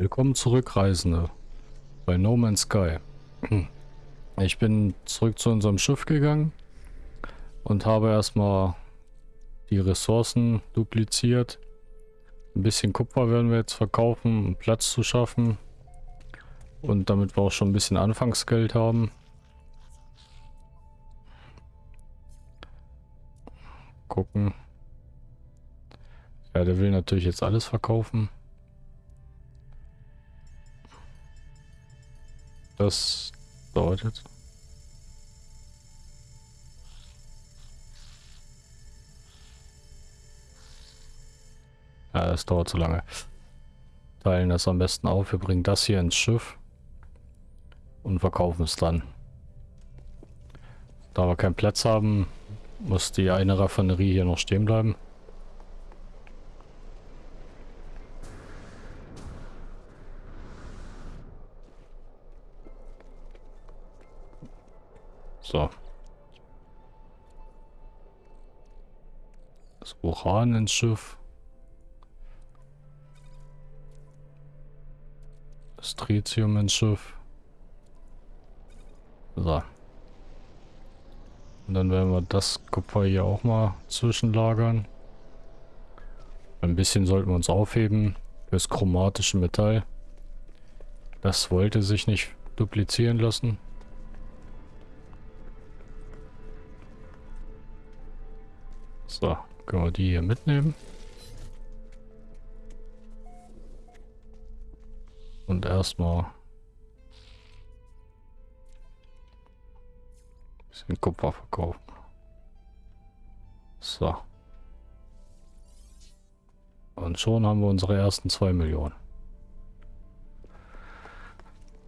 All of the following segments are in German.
Willkommen zurück, Reisende. Bei No Man's Sky. Ich bin zurück zu unserem Schiff gegangen und habe erstmal die Ressourcen dupliziert. Ein bisschen Kupfer werden wir jetzt verkaufen, um Platz zu schaffen. Und damit wir auch schon ein bisschen Anfangsgeld haben. Gucken. Ja, der will natürlich jetzt alles verkaufen. Das dauert jetzt. Ja, das dauert zu lange. Teilen das am besten auf. Wir bringen das hier ins Schiff und verkaufen es dann. Da wir keinen Platz haben, muss die eine Raffinerie hier noch stehen bleiben. So. Das Uran ins Schiff. Das Tritium ins Schiff. So. Und dann werden wir das Kupfer hier auch mal zwischenlagern. Ein bisschen sollten wir uns aufheben fürs chromatische Metall. Das wollte sich nicht duplizieren lassen. So, können wir die hier mitnehmen. Und erstmal ein bisschen Kupfer verkaufen. So. Und schon haben wir unsere ersten zwei Millionen.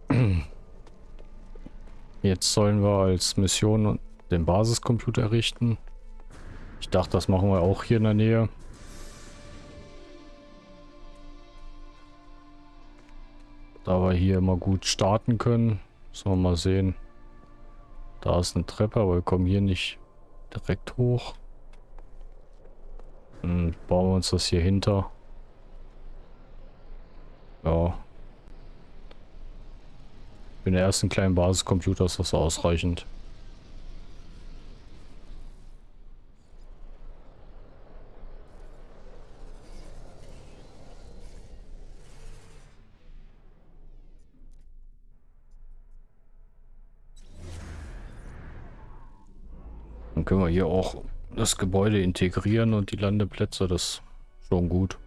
Jetzt sollen wir als Mission den Basiscomputer errichten. Ich dachte, das machen wir auch hier in der Nähe. Da wir hier immer gut starten können. Sollen wir mal sehen. Da ist eine Treppe, aber wir kommen hier nicht direkt hoch. Dann bauen wir uns das hier hinter. Ja. Für den ersten kleinen Basiscomputer ist das ausreichend. Können wir hier auch das Gebäude integrieren und die Landeplätze, das ist schon gut.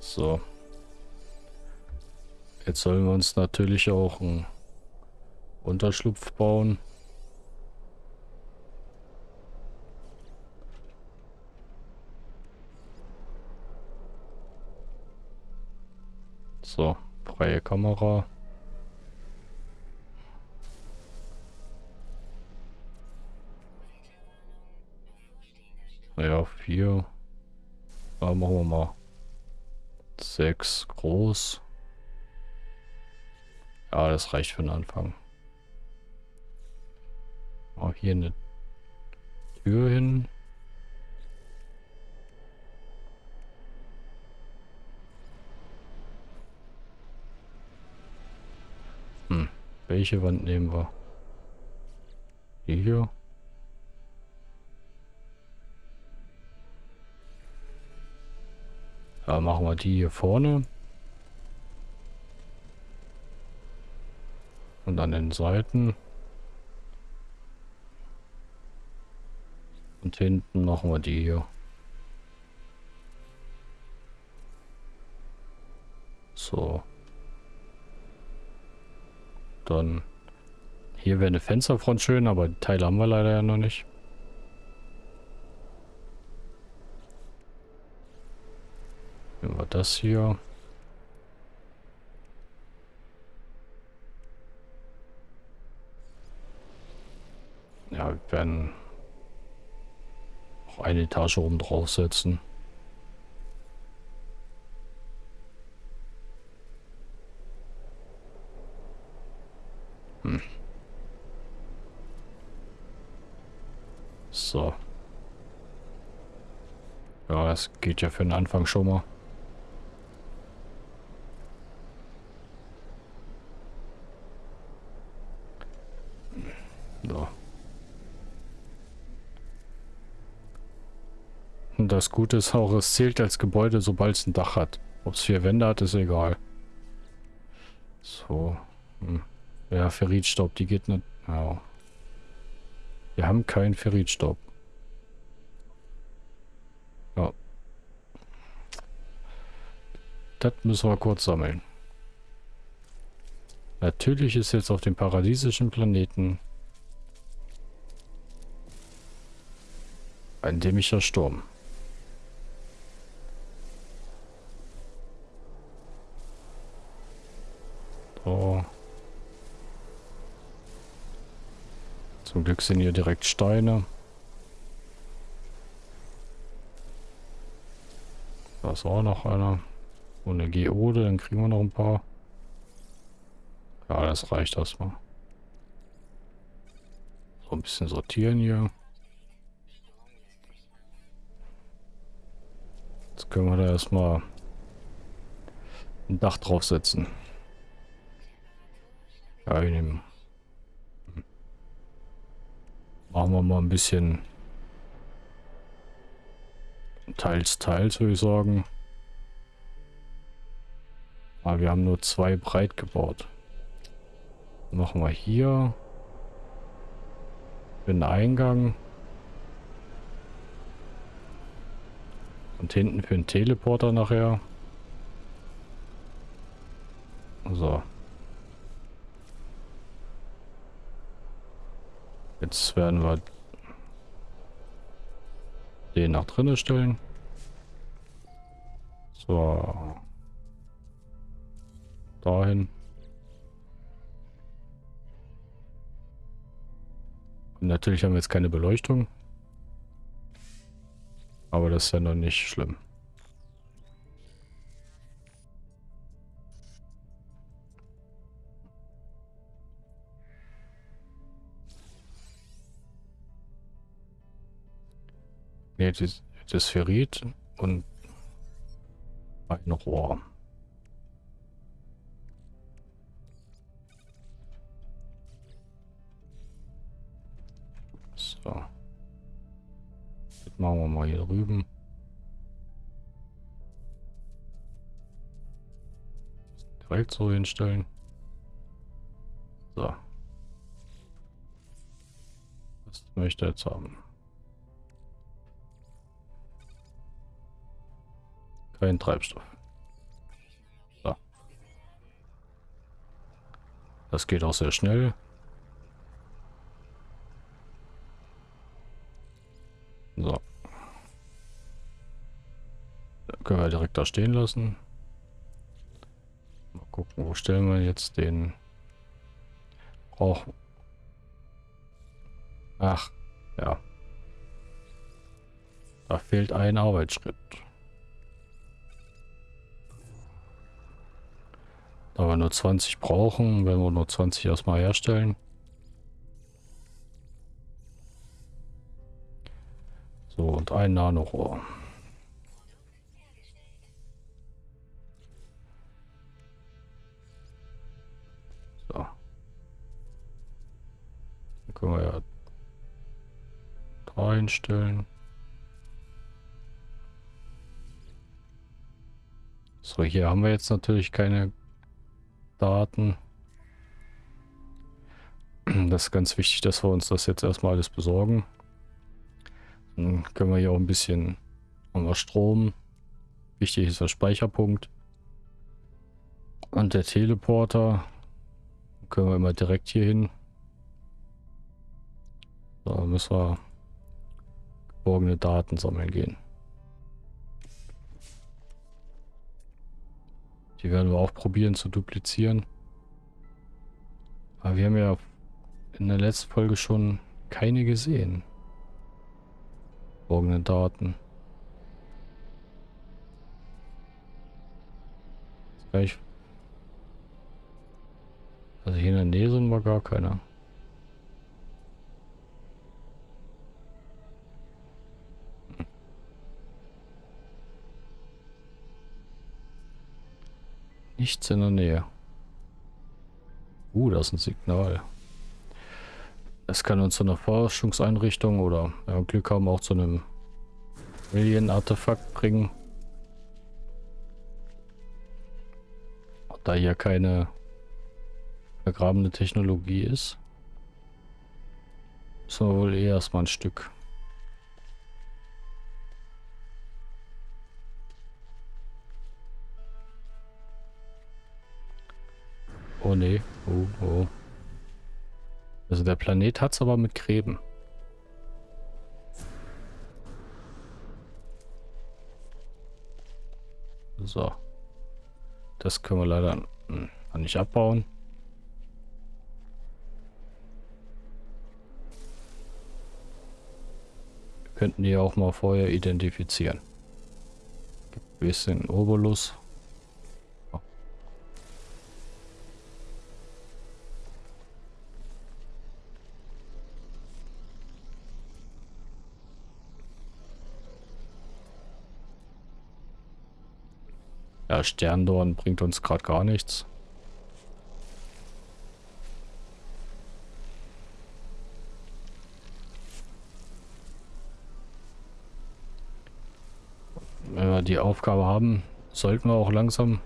So. Jetzt sollen wir uns natürlich auch ein Unterschlupf bauen. So, freie Kamera. Ja, vier. Da machen wir mal sechs groß. Ja, das reicht für den Anfang. Auch hier eine Tür hin. Hm, welche Wand nehmen wir? Die hier? Ja, machen wir die hier vorne. Und an den Seiten. Und hinten machen wir die hier. So. Dann hier wäre eine Fensterfront schön, aber die Teile haben wir leider ja noch nicht. Nehmen wir das hier. Ja, wir werden eine Etage oben draufsetzen. Hm. So. Ja, es geht ja für den Anfang schon mal. Das Gute ist auch, es zählt als Gebäude, sobald es ein Dach hat. Ob es vier Wände hat, ist egal. So. Hm. Ja, Ferritstaub, die geht nicht. Ja. Wir haben keinen Ferritstaub. Ja. Das müssen wir kurz sammeln. Natürlich ist jetzt auf dem paradiesischen Planeten ein dämlicher Sturm. So. Zum Glück sind hier direkt Steine. Da ist auch noch einer. Und eine Geode, dann kriegen wir noch ein paar. Ja, das reicht erstmal. So ein bisschen sortieren hier. Jetzt können wir da erstmal ein Dach draufsetzen. Ja, ich nehme Machen wir mal ein bisschen teils, teils, würde ich sagen. Aber wir haben nur zwei breit gebaut. Machen wir hier den Eingang. Und hinten für den Teleporter nachher. So. Jetzt werden wir den nach drinnen stellen. So. Dahin. Und natürlich haben wir jetzt keine Beleuchtung. Aber das ist ja noch nicht schlimm. Ne, das Ferrit und ein Rohr. So. Das machen wir mal hier drüben. Direkt so hinstellen. So. Das möchte jetzt haben. Kein Treibstoff. So. Das geht auch sehr schnell. So. Dann können wir direkt da stehen lassen. Mal gucken, wo stellen wir jetzt den... Brauchen. Ach, ja. Da fehlt ein Arbeitsschritt. Da wir nur 20 brauchen, werden wir nur 20 erstmal herstellen. So, und ein Nanorohr. So. Dann können wir ja einstellen. So, hier haben wir jetzt natürlich keine Daten. Das ist ganz wichtig, dass wir uns das jetzt erstmal alles besorgen. Dann können wir hier auch ein bisschen haben Strom. Wichtig ist der Speicherpunkt. Und der Teleporter. Dann können wir immer direkt hier hin. Da müssen wir geborgene Daten sammeln gehen. Die werden wir auch probieren zu duplizieren. Aber wir haben ja in der letzten Folge schon keine gesehen. Folgende Daten. Also hier in der Nähe sind wir gar keine. Nichts in der Nähe. Uh, das ist ein Signal. Es kann uns zu einer Forschungseinrichtung oder ja, Glück haben auch zu einem Alien-Artefakt bringen. Da hier keine vergrabene Technologie ist, müssen wir wohl eher erstmal ein Stück. Oh ne, oh, oh. Also der Planet hat es aber mit Gräben. So. Das können wir leider hm, nicht abbauen. Wir könnten die auch mal vorher identifizieren. Ein bisschen Obolus. Ja, Sterndorn bringt uns gerade gar nichts. Wenn wir die Aufgabe haben, sollten wir auch langsam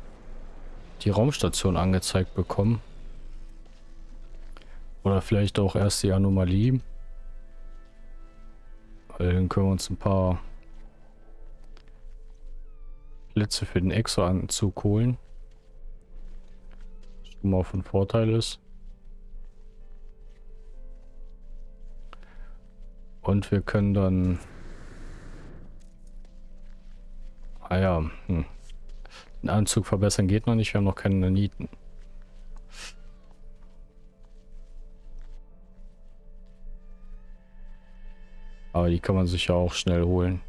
die Raumstation angezeigt bekommen. Oder vielleicht auch erst die Anomalie. Weil dann können wir uns ein paar Blitze für den Exo-Anzug holen. Was schon mal von Vorteil ist. Und wir können dann... Ah ja, hm. Den Anzug verbessern geht noch nicht, wir haben noch keine Naniten. Aber die kann man sich ja auch schnell holen.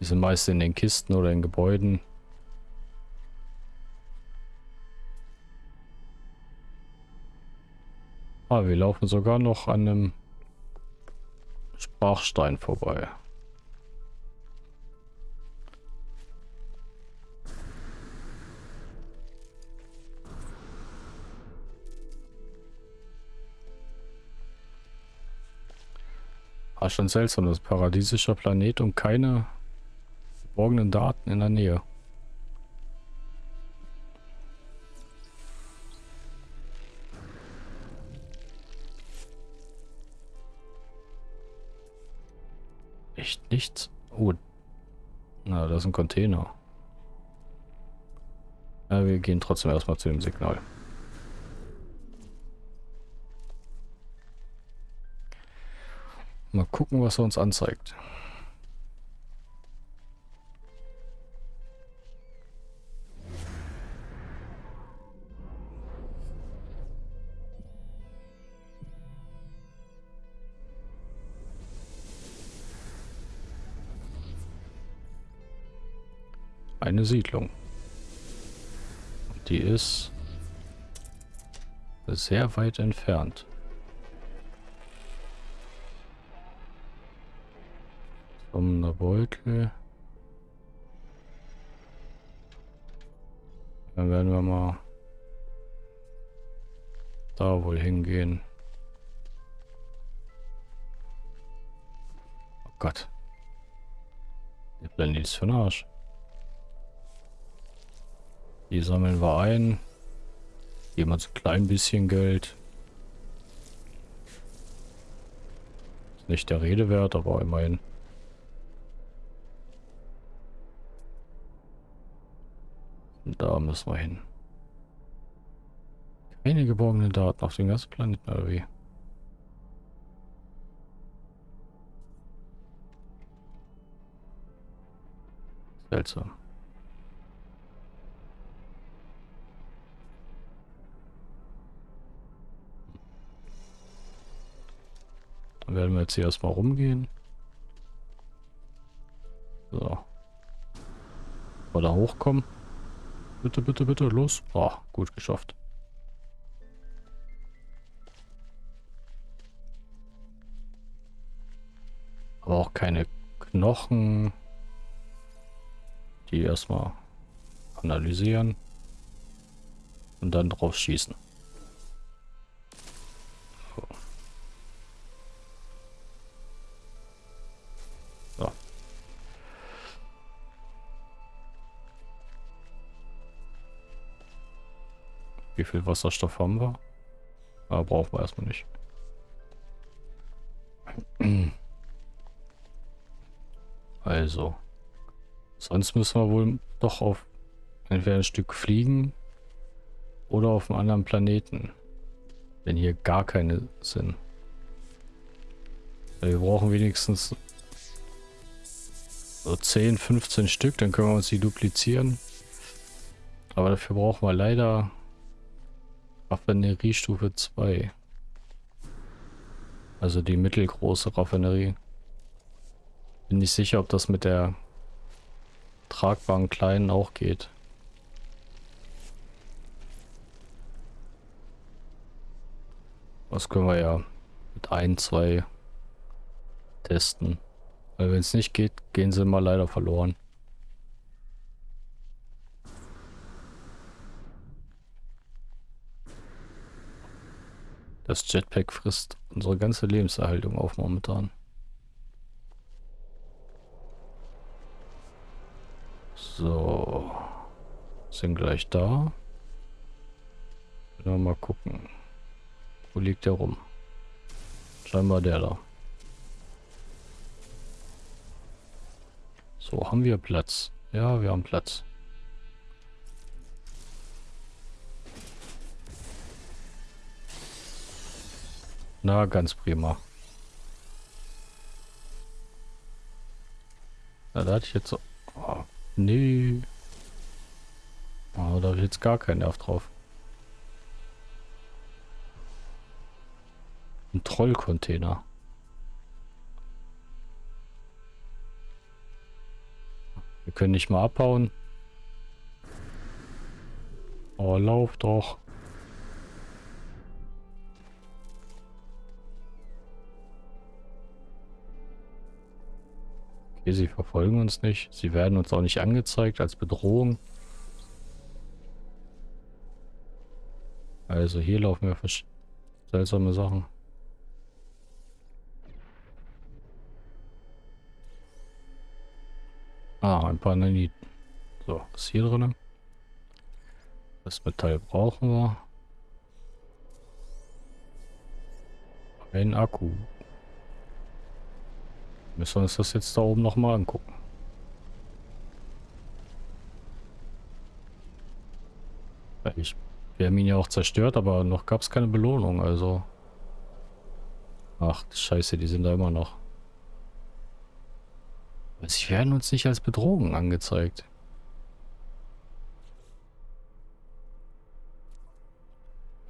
Die sind meist in den Kisten oder in Gebäuden. Ah, wir laufen sogar noch an einem Sprachstein vorbei. Ah, schon seltsam, das paradiesischer Planet und keine verborgenen Daten in der Nähe. Echt nichts? Oh. Na, das ist ein Container. Ja, wir gehen trotzdem erstmal zu dem Signal. Mal gucken, was er uns anzeigt. Eine Siedlung. Die ist sehr weit entfernt. Kommender Beutel. Dann werden wir mal da wohl hingehen. Oh Gott. Der Planet ist für den Arsch. Die sammeln wir ein. Geben uns ein klein bisschen Geld. Ist nicht der Rede wert, aber immerhin. Da müssen wir hin. Keine geborgenen Daten auf dem ganzen Planeten, oder wie? Seltsam. Dann werden wir jetzt hier erstmal rumgehen. So. Mal hochkommen. Bitte, bitte, bitte, los. Oh, gut geschafft. Aber auch keine Knochen. Die erstmal analysieren. Und dann drauf schießen. Wie viel Wasserstoff haben wir? Aber ah, brauchen wir erstmal nicht. Also. Sonst müssen wir wohl doch auf entweder ein Stück fliegen oder auf einem anderen Planeten. Wenn hier gar keine sind. Wir brauchen wenigstens so 10, 15 Stück, dann können wir uns die duplizieren. Aber dafür brauchen wir leider Raffineriestufe 2. Also die mittelgroße Raffinerie. Bin nicht sicher, ob das mit der tragbaren kleinen auch geht. Das können wir ja mit ein, zwei testen. Weil wenn es nicht geht, gehen sie mal leider verloren. Das Jetpack frisst unsere ganze Lebenserhaltung auf momentan. So. Sind gleich da. mal gucken. Wo liegt der rum? Scheinbar der da. So, haben wir Platz? Ja, wir haben Platz. Na, ganz prima. Na, da hatte ich jetzt so... Oh, nee. Oh, da habe ich jetzt gar keinen Nerv drauf. Ein Trollcontainer. Wir können nicht mal abhauen. Oh, lauf doch. Okay, sie verfolgen uns nicht. Sie werden uns auch nicht angezeigt als Bedrohung. Also hier laufen wir seltsame Sachen. Ah, ein paar Naniten. So, was ist hier drin? Das Metall brauchen wir. Ein Akku. Müssen wir uns das jetzt da oben nochmal angucken. Ich, wir haben ihn ja auch zerstört, aber noch gab es keine Belohnung, also... Ach, scheiße, die sind da immer noch. Sie werden uns nicht als Bedrohung angezeigt.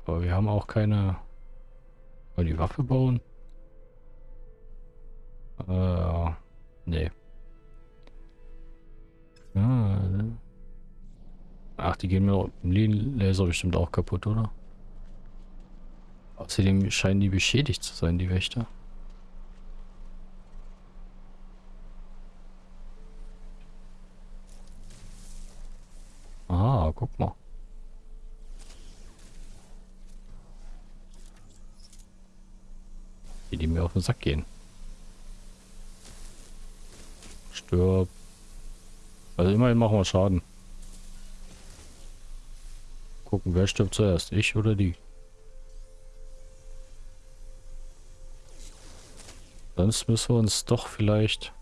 Aber wir haben auch keine... Wollen die Waffe bauen? Äh, nee. Ah, ach, die gehen mir im Laser bestimmt auch kaputt, oder? Außerdem scheinen die beschädigt zu sein, die Wächter. Ah, guck mal. Die, die mir auf den Sack gehen. Stirb. Also immerhin machen wir Schaden. Gucken, wer stirbt zuerst, ich oder die? Sonst müssen wir uns doch vielleicht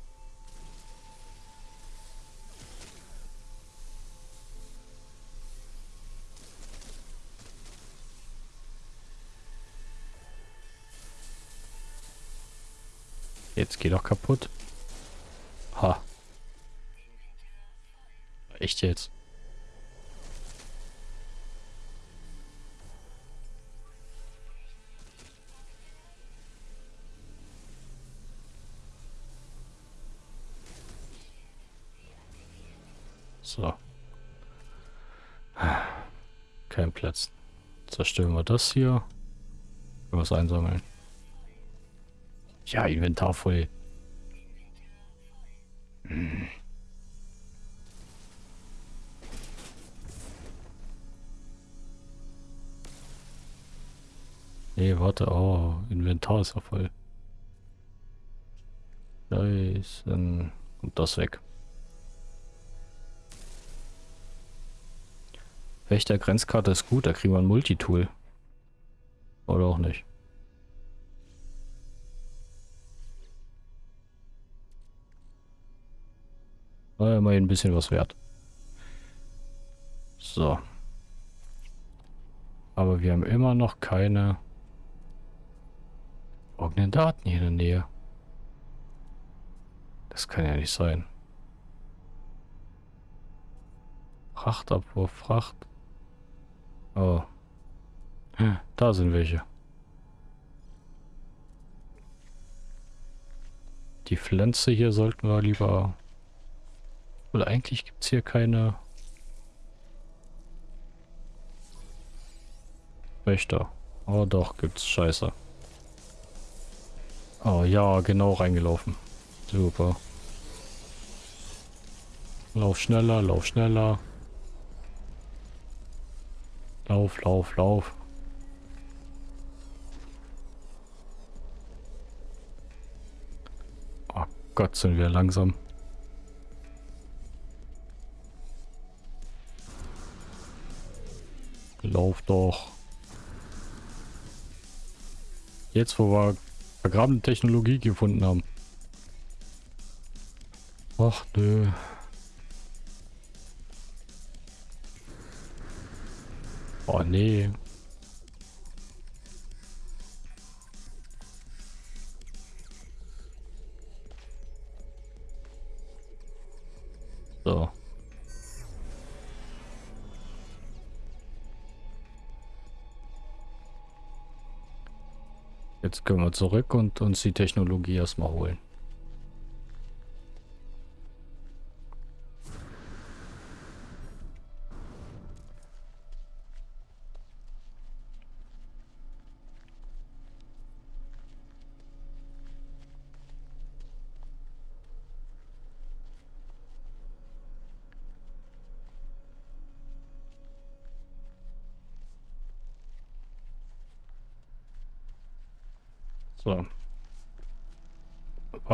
Jetzt geht doch kaputt. Ha. Echt jetzt? So. Kein Platz. Zerstören wir das hier. Was einsammeln. Ja, Inventar voll. Nee, warte, oh, Inventar ist ja voll. Scheiße. Und das weg. Wächter Grenzkarte ist gut, da kriegen wir ein Multitool. Oder auch nicht. War immerhin ein bisschen was wert. So. Aber wir haben immer noch keine irgendeinen Daten hier in der Nähe. Das kann ja nicht sein. Frachtabwurf, Fracht. Oh. Da sind welche. Die Pflanze hier sollten wir lieber... Oder eigentlich gibt es hier keine... Wächter. Oh doch, gibt's. Scheiße. Oh ja, genau reingelaufen. Super. Lauf schneller, lauf schneller. Lauf, lauf, lauf. Oh Gott, sind wir langsam. Lauf doch. Jetzt, wo wir vergrabene Technologie gefunden haben. Ach nö. Oh nee. So. Jetzt können wir zurück und uns die Technologie erstmal holen.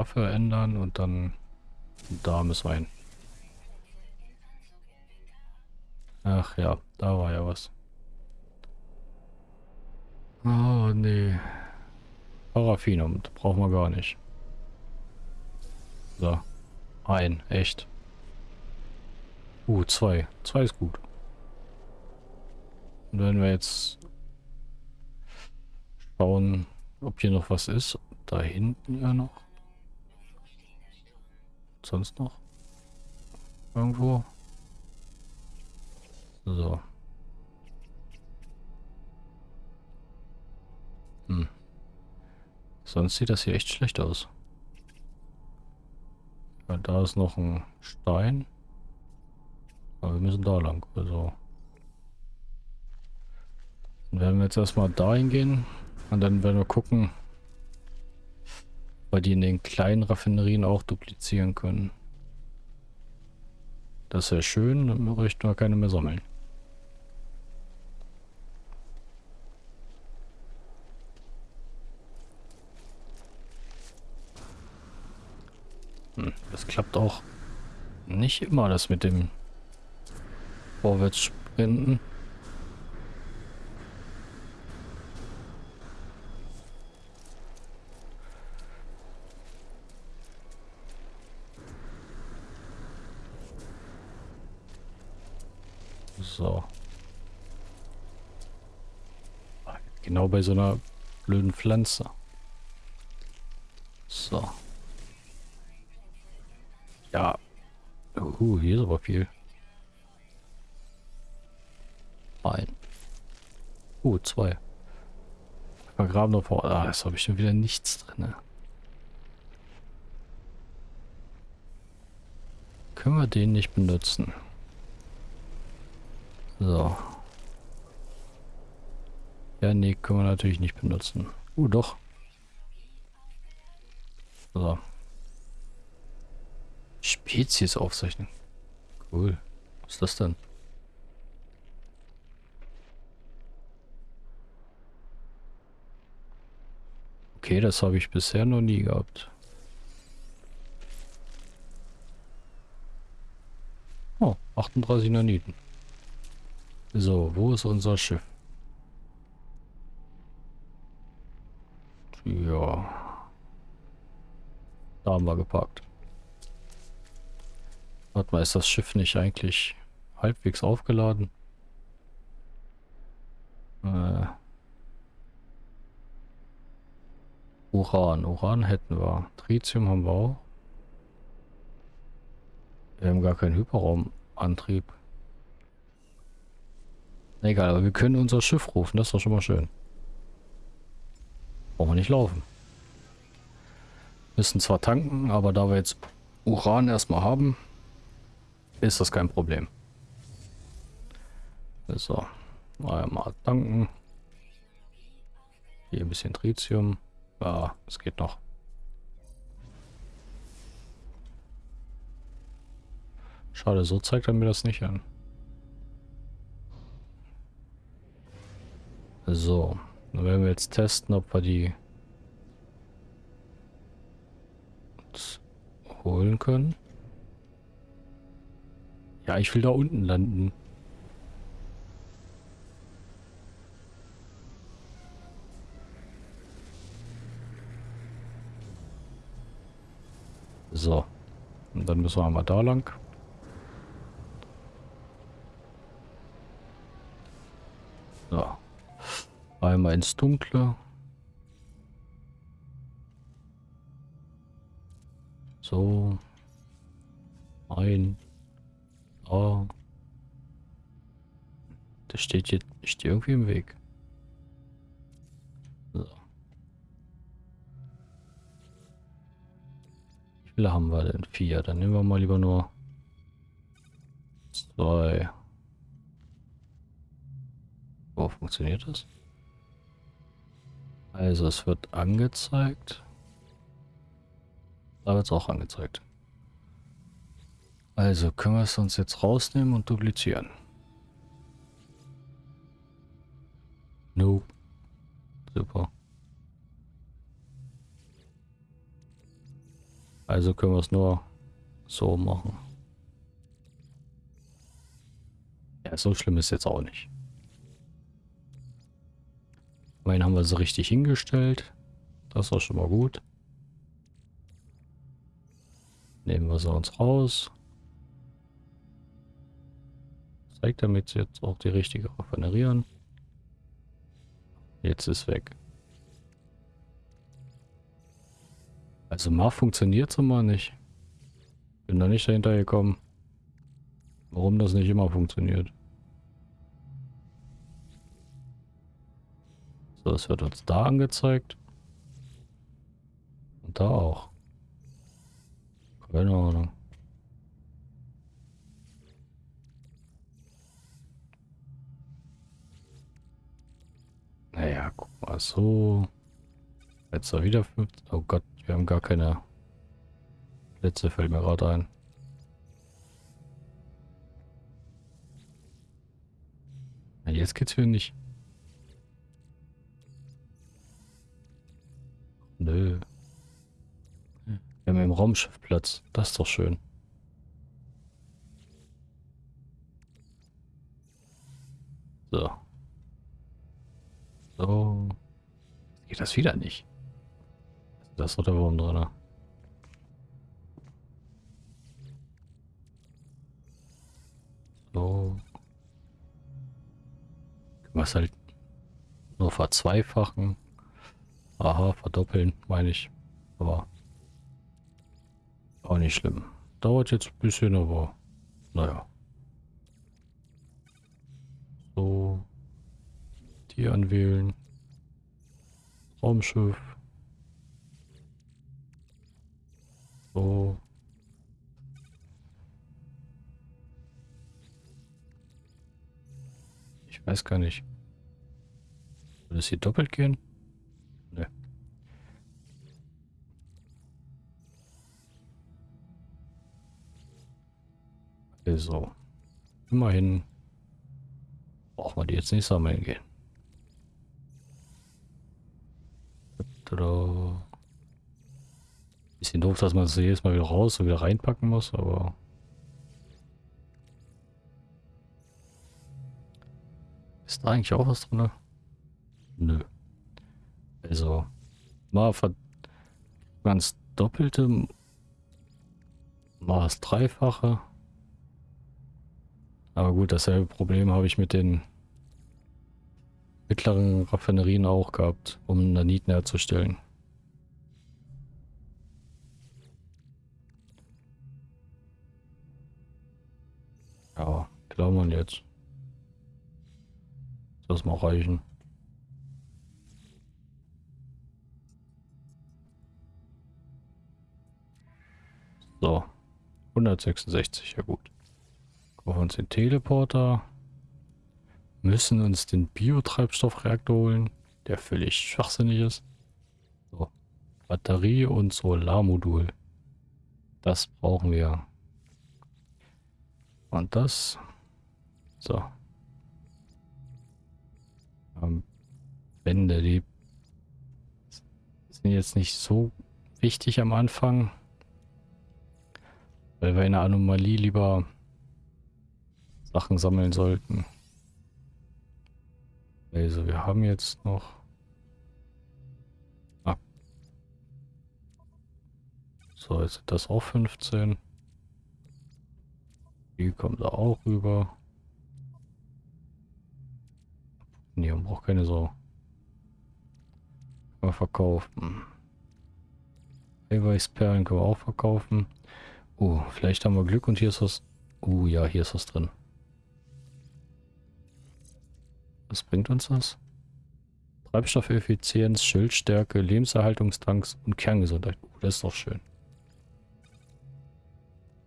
Waffe ändern und dann da müssen wir hin. Ach ja, da war ja was. Oh nee. Paraffinum, brauchen wir gar nicht. So. Ein, echt. Uh, zwei. Zwei ist gut. Und wenn wir jetzt schauen, ob hier noch was ist. Da hinten ja noch. Sonst noch? Irgendwo? So. Hm. Sonst sieht das hier echt schlecht aus. Ja, da ist noch ein Stein. Aber wir müssen da lang. Also. Dann werden wir jetzt erstmal dahin gehen. Und dann werden wir gucken, weil die in den kleinen Raffinerien auch duplizieren können. Das wäre schön, dann möchten wir keine mehr sammeln. Hm, das klappt auch nicht immer, das mit dem Vorwärtssprinten. So. Genau bei so einer blöden Pflanze. So. Ja. Uh, hier ist aber viel. Ein. Uh, zwei. Vergrabener vor. Ah, jetzt habe ich schon wieder nichts drin. Ne? Können wir den nicht benutzen? So. Ja, nee, können wir natürlich nicht benutzen. Uh, doch. So. Spezies aufzeichnen. Cool. Was ist das denn? Okay, das habe ich bisher noch nie gehabt. Oh, 38 Naniten. So, wo ist unser Schiff? Ja. Da haben wir geparkt. Warte mal, ist das Schiff nicht eigentlich halbwegs aufgeladen? Äh. Uran. Uran hätten wir. Tritium haben wir auch. Wir haben gar keinen Hyperraumantrieb. Egal, aber wir können unser Schiff rufen. Das ist doch schon mal schön. Brauchen wir nicht laufen. Müssen zwar tanken, aber da wir jetzt Uran erstmal haben, ist das kein Problem. So, einmal tanken. Hier ein bisschen Tritium. Ja, es geht noch. Schade, so zeigt er mir das nicht an. So, dann werden wir jetzt testen, ob wir die holen können. Ja, ich will da unten landen. So. Und dann müssen wir einmal da lang. So. Einmal ins Dunkle. So. Ein. Oh. Das steht jetzt steht irgendwie im Weg. So. Wie viele haben wir denn? Vier. Dann nehmen wir mal lieber nur zwei. Wo funktioniert das? Also es wird angezeigt. Da wird es auch angezeigt. Also können wir es uns jetzt rausnehmen und duplizieren. Nope. Super. Also können wir es nur so machen. Ja, so schlimm ist jetzt auch nicht. Immerhin haben wir sie richtig hingestellt. Das war schon mal gut. Nehmen wir sie uns raus zeigt damit jetzt auch die richtige Raffinerieren. Jetzt ist weg. Also mal funktioniert es immer nicht. Bin da nicht dahinter gekommen. Warum das nicht immer funktioniert. So, es wird uns da angezeigt. Und da auch. Keine Ahnung. Naja, guck mal, so. Jetzt da wieder 50. Oh Gott, wir haben gar keine Plätze, fällt mir gerade ein. Ja, jetzt geht's für nicht. Nö. Wir haben im Raumschiff Platz. Das ist doch schön. So. So. Geht das wieder nicht? Das ist doch der Wurm drin. So. Können wir es halt nur verzweifachen. Aha, verdoppeln, meine ich. Aber auch nicht schlimm. Dauert jetzt ein bisschen, aber naja. So. Hier anwählen. Raumschiff. So. Ich weiß gar nicht. Soll es hier doppelt gehen? Also, immerhin brauchen wir die jetzt nicht sammeln gehen. Bisschen doof, dass man es jedes Mal wieder raus und wieder reinpacken muss, aber... Ist da eigentlich auch was drin? Nö. Also, mal ganz doppelte, mal das Dreifache. Aber gut, dasselbe Problem habe ich mit den mittleren Raffinerien auch gehabt, um Naniten herzustellen. Ja, klar man jetzt. Das mal reichen. So. 166, ja gut. Kaufen uns den Teleporter. Müssen uns den Biotreibstoffreaktor holen, der völlig schwachsinnig ist. So. Batterie und Solarmodul. Das brauchen wir. Und das. So. Ähm, Wände, die sind jetzt nicht so wichtig am Anfang. Weil wir in der Anomalie lieber Sachen sammeln sollten. Also wir haben jetzt noch... Ah. So, jetzt sind das auch 15. Die kommt da auch rüber. Nee, man braucht keine so. Können wir verkaufen. Eiweißperlen können wir auch verkaufen. Oh, vielleicht haben wir Glück und hier ist was... Oh ja, hier ist was drin. Was bringt uns das? Treibstoffeffizienz, Schildstärke, Lebenserhaltungstanks und Kerngesundheit. Oh, das ist doch schön.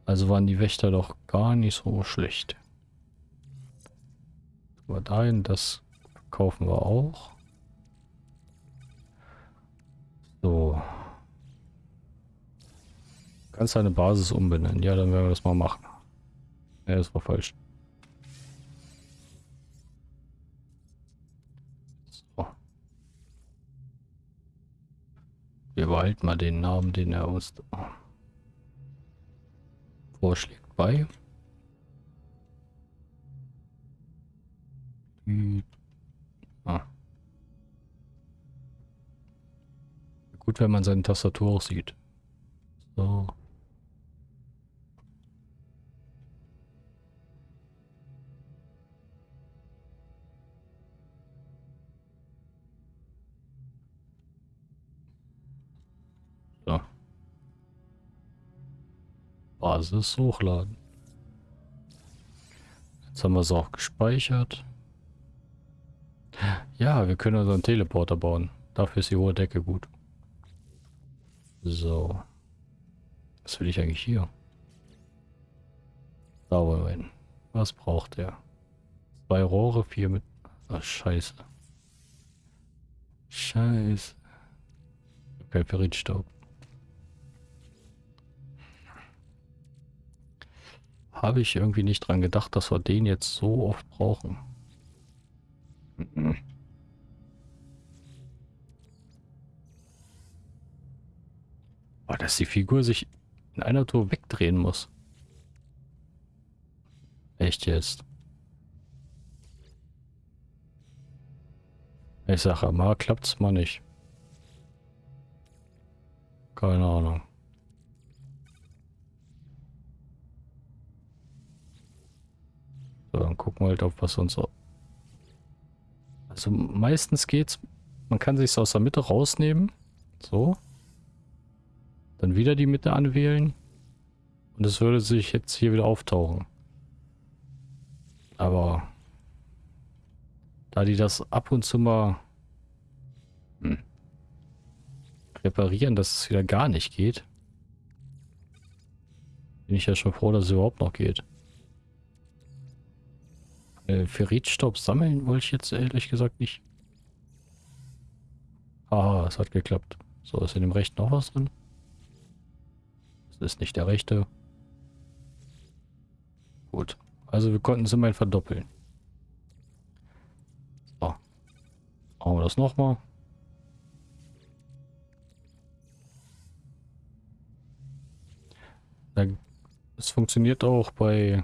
Also waren die Wächter doch gar nicht so schlecht. Aber dahin, das kaufen wir auch. So. Kannst deine Basis umbenennen. Ja, dann werden wir das mal machen. Ja, das war falsch. Wir behalten mal den Namen, den er uns vorschlägt bei. Ah. Gut, wenn man seine Tastatur sieht. So. Basis hochladen. Jetzt haben wir es auch gespeichert. Ja, wir können unseren Teleporter bauen. Dafür ist die hohe Decke gut. So. Was will ich eigentlich hier? Da wollen wir hin. Was braucht der? Zwei Rohre, vier mit... Ach, scheiße. Scheiße. Kein Ferritstaub. Habe ich irgendwie nicht dran gedacht, dass wir den jetzt so oft brauchen. Oh, dass die Figur sich in einer Tour wegdrehen muss. Echt jetzt? Ich sage mal, klappt's mal nicht. Keine Ahnung. So, dann gucken wir halt auf, was uns... Also meistens geht's... Man kann sich aus der Mitte rausnehmen. So. Dann wieder die Mitte anwählen. Und es würde sich jetzt hier wieder auftauchen. Aber... Da die das ab und zu mal... Hm, reparieren, dass es wieder gar nicht geht. Bin ich ja schon froh, dass es überhaupt noch geht. Äh, Ferritstaub sammeln wollte ich jetzt ehrlich gesagt nicht. Ah, es hat geklappt. So, ist in dem rechten noch was drin? Das ist nicht der rechte. Gut. Also wir konnten es immerhin verdoppeln. So. Machen wir das nochmal. Es funktioniert auch bei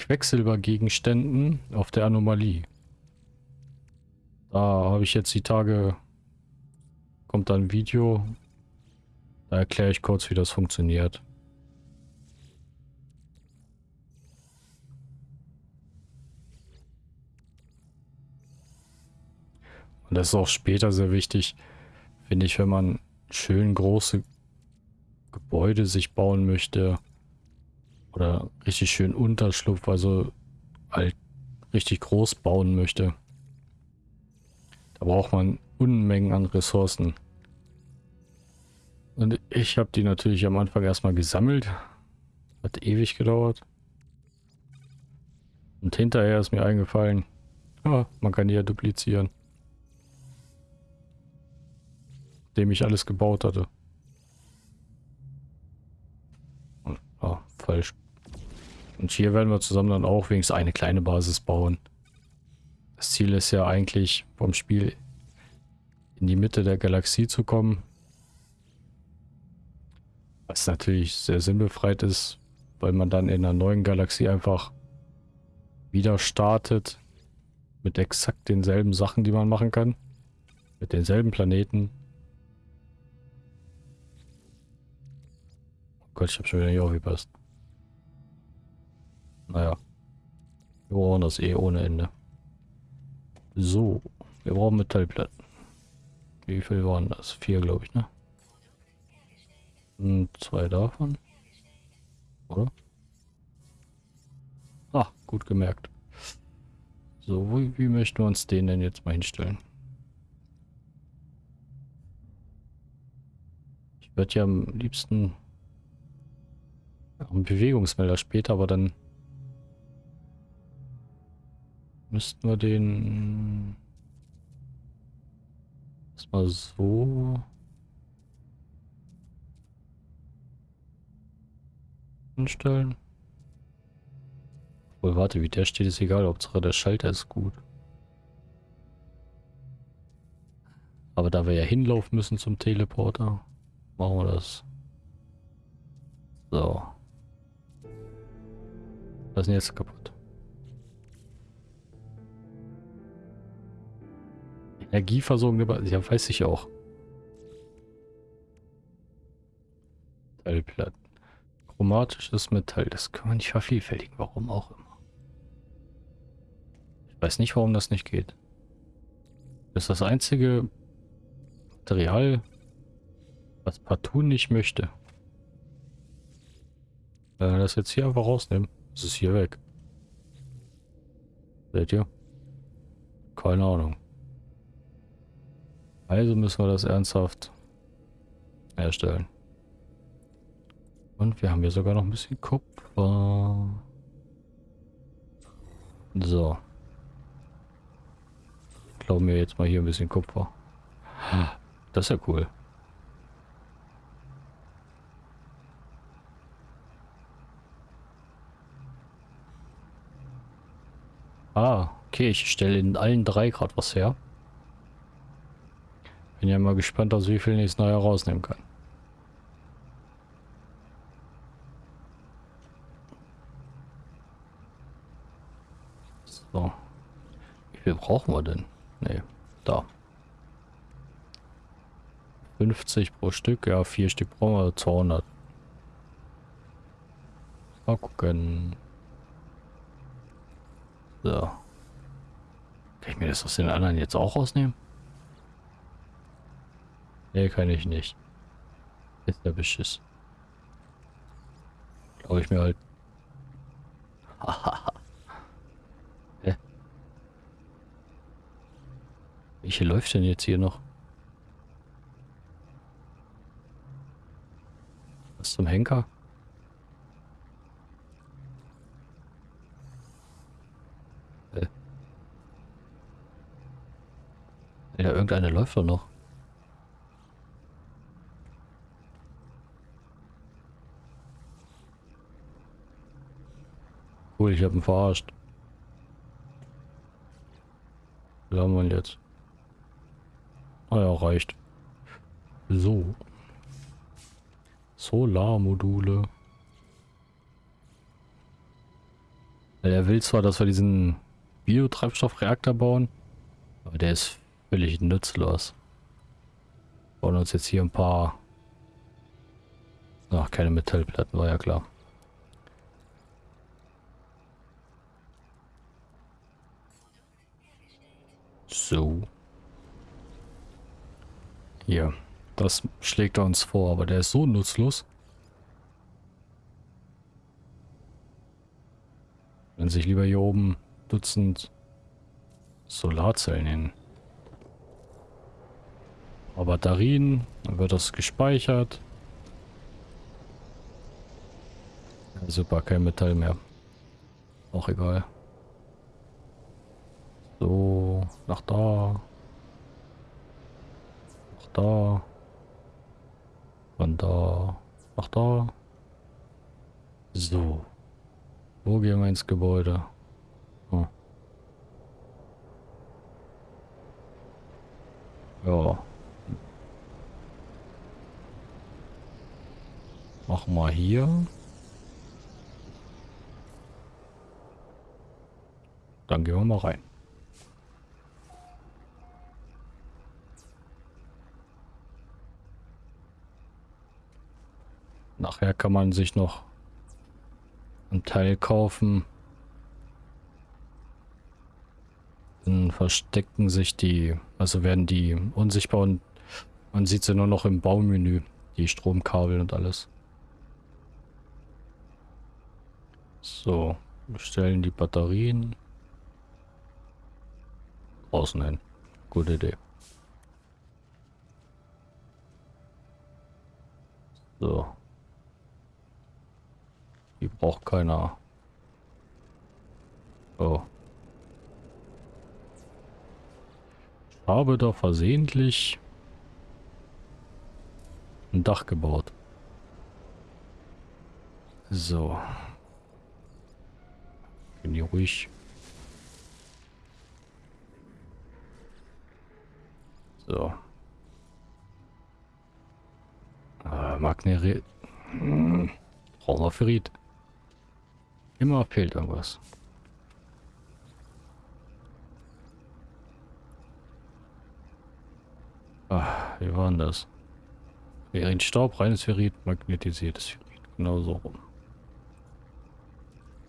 Quecksilbergegenständen auf der Anomalie. Da habe ich jetzt die Tage, kommt da ein Video, da erkläre ich kurz, wie das funktioniert. Und das ist auch später sehr wichtig, finde ich, wenn man schön große Gebäude sich bauen möchte oder richtig schön Unterschlupf, also halt richtig groß bauen möchte. Da braucht man Unmengen an Ressourcen. Und ich habe die natürlich am Anfang erstmal gesammelt. Hat ewig gedauert. Und hinterher ist mir eingefallen, ja, man kann die ja duplizieren. Dem ich alles gebaut hatte. Ah, falsch. Und hier werden wir zusammen dann auch wenigstens eine kleine Basis bauen. Das Ziel ist ja eigentlich vom Spiel in die Mitte der Galaxie zu kommen. Was natürlich sehr sinnbefreit ist, weil man dann in einer neuen Galaxie einfach wieder startet mit exakt denselben Sachen, die man machen kann. Mit denselben Planeten. Oh Gott, ich habe schon wieder nicht aufgepasst. Naja. Wir brauchen das eh ohne Ende. So. Wir brauchen Metallplatten. Wie viel waren das? Vier, glaube ich, ne? Und zwei davon. Oder? Ah, gut gemerkt. So, wie, wie möchten wir uns den denn jetzt mal hinstellen? Ich würde ja am liebsten einen Bewegungsmelder später, aber dann müssten wir den erstmal so hinstellen. Wohl, warte, wie der steht, ist egal. Hauptsache der Schalter ist gut. Aber da wir ja hinlaufen müssen zum Teleporter, machen wir das. So. Was ist jetzt kaputt? Energieversorgung, ja, weiß ich auch. Teilplatten. Chromatisches Metall, das kann man nicht vervielfältigen, warum auch immer. Ich weiß nicht, warum das nicht geht. Das ist das einzige Material, was partout nicht möchte. Wenn wir das jetzt hier einfach rausnehmen, ist es hier weg. Seht ihr? Keine Ahnung. Also müssen wir das ernsthaft herstellen. Und wir haben hier sogar noch ein bisschen Kupfer. So. Glauben wir jetzt mal hier ein bisschen Kupfer. Das ist ja cool. Ah, okay, ich stelle in allen drei Grad was her. Bin ja mal gespannt, aus wie viel ich es neu herausnehmen kann. So. Wie viel brauchen wir denn? Ne, da. 50 pro Stück, ja, vier Stück brauchen wir, 200. Mal gucken. So. Kann ich mir das aus den anderen jetzt auch rausnehmen? Nee, kann ich nicht. Ist der Beschiss. Glaube ich mir halt. Hä? Welche läuft denn jetzt hier noch? Was zum Henker? Äh. Ja, irgendeine läuft doch noch. Ich habe ihn verarscht. Wie haben wir ihn jetzt? Ah ja, reicht. So. Solarmodule. Er will zwar, dass wir diesen Biotreibstoffreaktor bauen, aber der ist völlig nutzlos. Wir bauen uns jetzt hier ein paar... Ach, keine Metallplatten, war ja klar. So. Hier. Das schlägt er uns vor, aber der ist so nutzlos. Wenn sich lieber hier oben Dutzend Solarzellen hin. Aber Batterien, dann wird das gespeichert. super, kein Metall mehr. Auch egal. So, nach da. Nach da. Von da. Nach da. So. Wo gehen wir ins Gebäude? Hm. Ja. Machen wir hier. Dann gehen wir mal rein. Nachher kann man sich noch ein Teil kaufen. Dann verstecken sich die, also werden die unsichtbar und man sieht sie nur noch im Baumenü, die Stromkabel und alles. So, stellen die Batterien außen hin. Gute Idee. So. Die braucht keiner. Oh. Ich habe da versehentlich ein Dach gebaut. So. Bin hier ruhig. So. Äh, Magneri... Hm. Ferrit. Immer fehlt irgendwas. Ah, wie war denn das? Wäre Staub, reines Ferrit, magnetisiertes Ferrit. Genau so rum.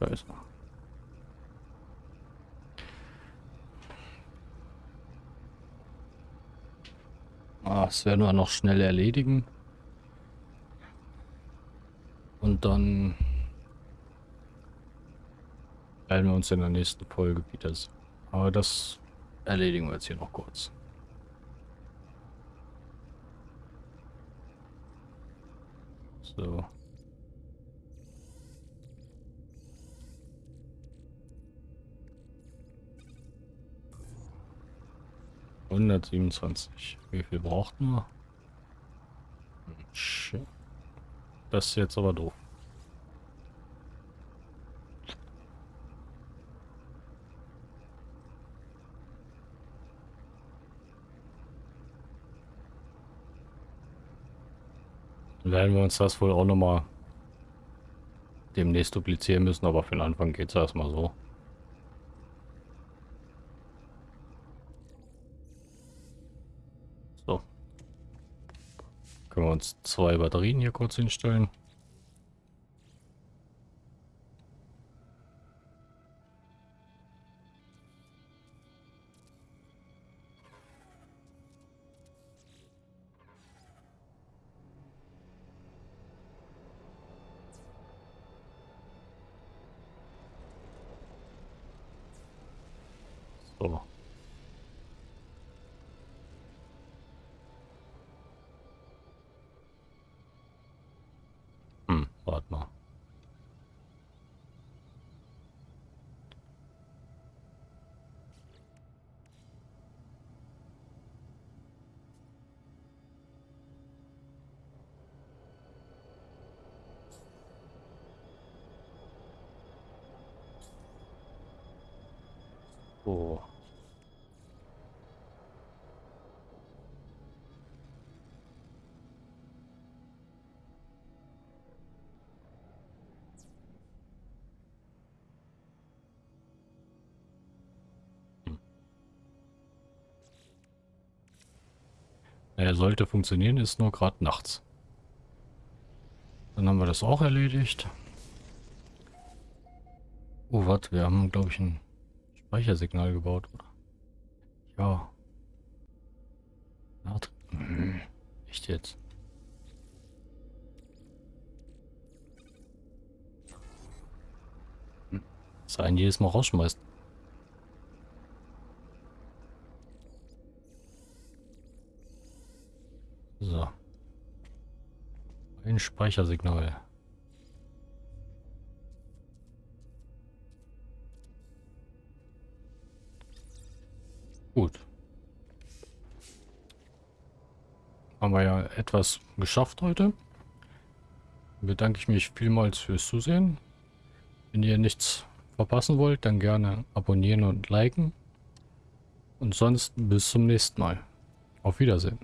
Da ist er. Ah, das werden wir noch schnell erledigen. Und dann werden wir uns in der nächsten Folge wieder sehen. Aber das erledigen wir jetzt hier noch kurz. So. Hundertsiebenundzwanzig. Wie viel braucht man? Das ist jetzt aber doof. Werden wir uns das wohl auch nochmal demnächst duplizieren müssen, aber für den Anfang geht es erstmal so. So. Können wir uns zwei Batterien hier kurz hinstellen. Er sollte funktionieren, ist nur gerade nachts. Dann haben wir das auch erledigt. Oh, warte, wir haben, glaube ich, ein Speichersignal gebaut, oder? Ja. Hm, echt jetzt? Hm. Das einen jedes Mal rausschmeißt. So. Ein Speichersignal. Gut. Haben wir ja etwas geschafft heute. Bedanke ich mich vielmals fürs Zusehen. Wenn ihr nichts verpassen wollt, dann gerne abonnieren und liken. Und sonst bis zum nächsten Mal. Auf Wiedersehen.